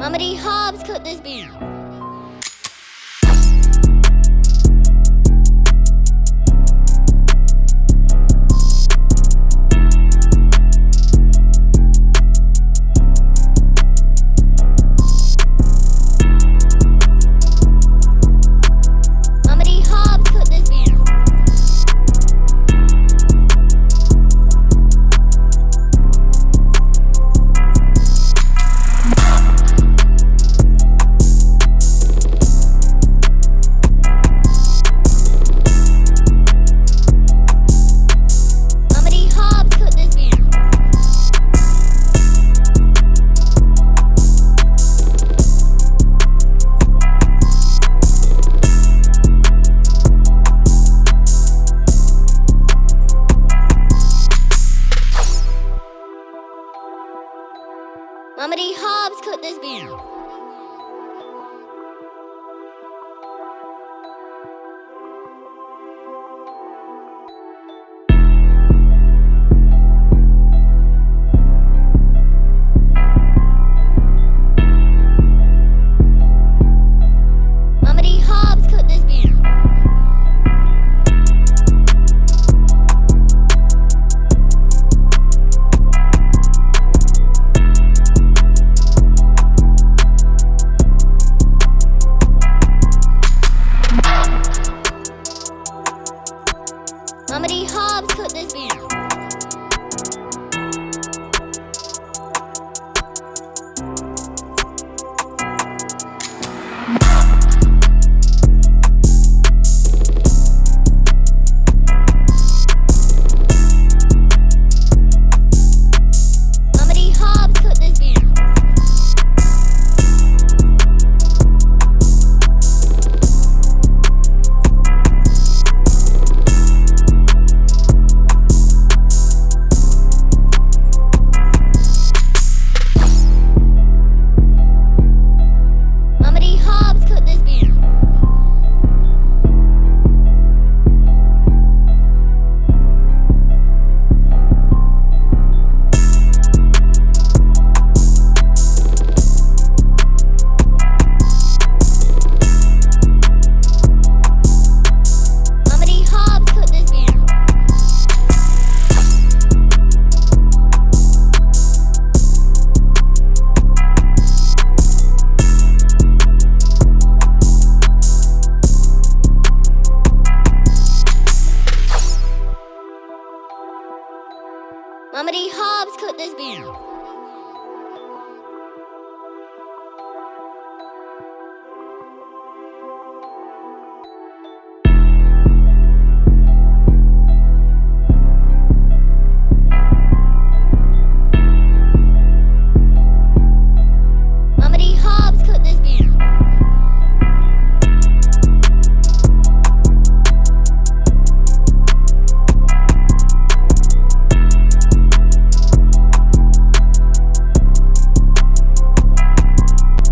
Mummy Hobbs could this be? many Hobbs could this be? many Hobbs, could this be?